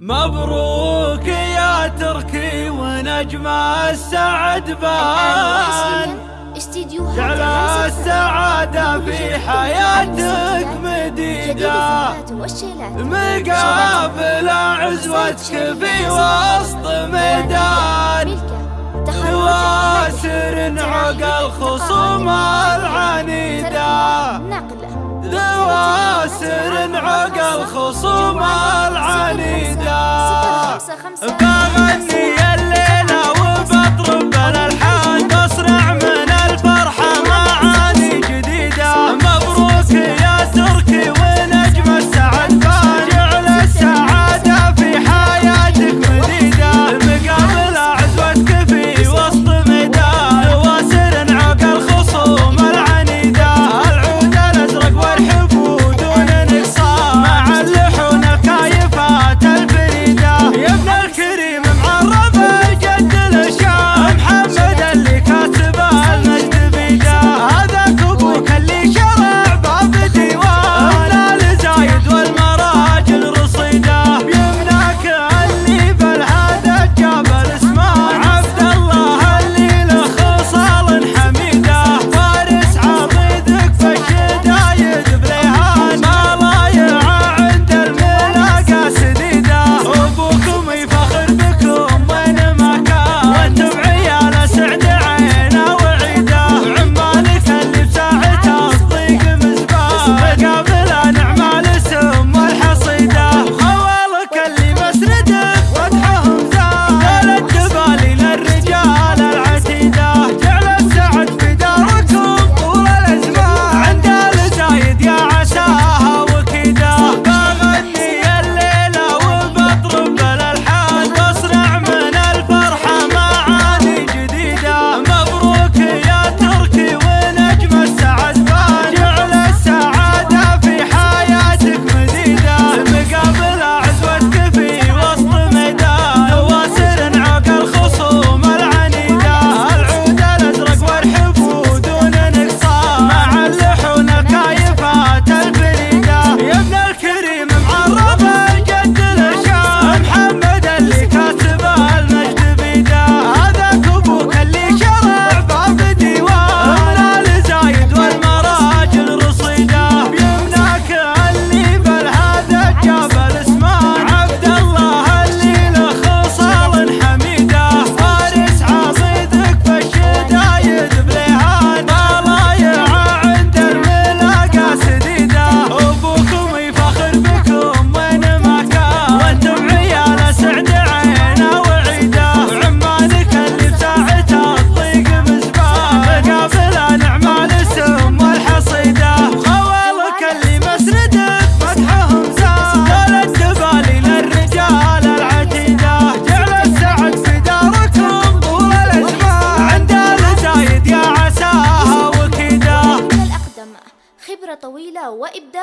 مبروك يا تركي ونجم السعد بان. جعل السعادة في حياتك مديدة مقابل عزوتك في وسط ميدان. تواسر عقل خصوم العنيدة. تواسر عقل خصوم العنيدة. Bye. فترة طويلة وإبداع